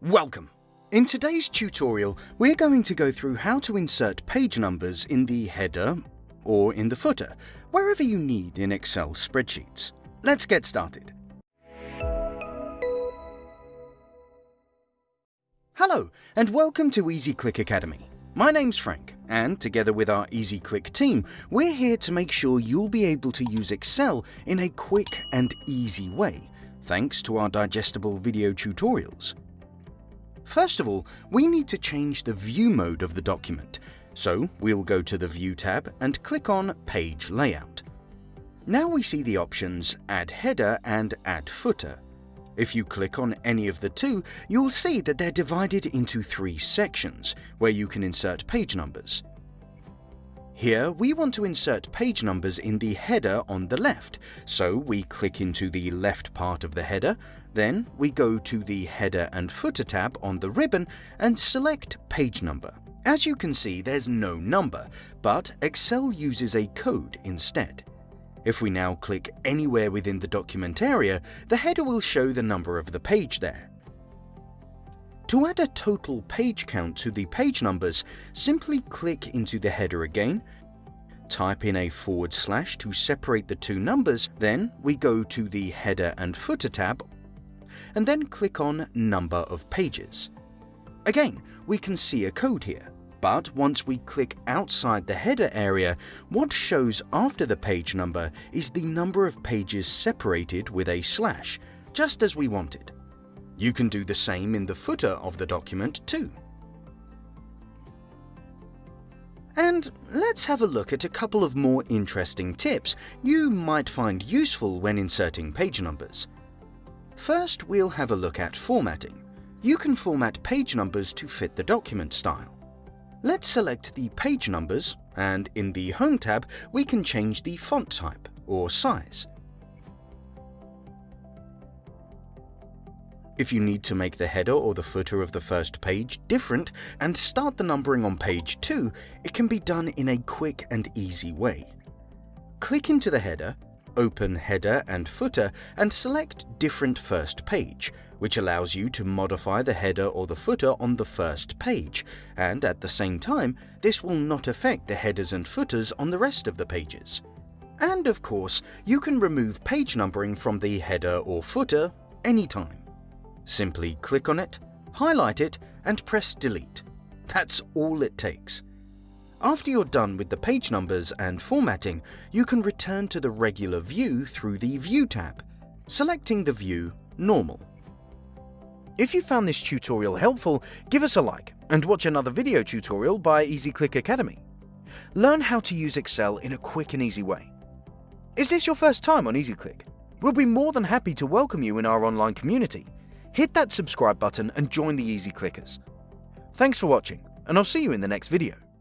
Welcome! In today's tutorial, we're going to go through how to insert page numbers in the header or in the footer, wherever you need in Excel spreadsheets. Let's get started. Hello, and welcome to EasyClick Academy. My name's Frank, and together with our EasyClick team, we're here to make sure you'll be able to use Excel in a quick and easy way, thanks to our digestible video tutorials. First of all, we need to change the view mode of the document, so we'll go to the View tab and click on Page Layout. Now we see the options Add Header and Add Footer. If you click on any of the two, you'll see that they're divided into three sections, where you can insert page numbers. Here, we want to insert page numbers in the header on the left, so we click into the left part of the header, then we go to the Header and Footer tab on the ribbon and select Page Number. As you can see, there's no number, but Excel uses a code instead. If we now click anywhere within the document area, the header will show the number of the page there. To add a total page count to the page numbers, simply click into the header again, type in a forward slash to separate the two numbers, then we go to the Header and Footer tab, and then click on Number of Pages. Again, we can see a code here, but once we click outside the header area, what shows after the page number is the number of pages separated with a slash, just as we wanted. You can do the same in the footer of the document too. And let's have a look at a couple of more interesting tips you might find useful when inserting page numbers. First, we'll have a look at formatting. You can format page numbers to fit the document style. Let's select the page numbers, and in the Home tab, we can change the font type or size. If you need to make the header or the footer of the first page different and start the numbering on page 2, it can be done in a quick and easy way. Click into the header, open Header and Footer and select Different First Page, which allows you to modify the header or the footer on the first page, and at the same time, this will not affect the headers and footers on the rest of the pages. And of course, you can remove page numbering from the header or footer anytime. Simply click on it, highlight it, and press delete. That's all it takes. After you're done with the page numbers and formatting, you can return to the regular view through the View tab, selecting the view Normal. If you found this tutorial helpful, give us a like and watch another video tutorial by EasyClick Academy. Learn how to use Excel in a quick and easy way. Is this your first time on EasyClick? We'll be more than happy to welcome you in our online community hit that subscribe button and join the Easy Clickers. Thanks for watching, and I'll see you in the next video.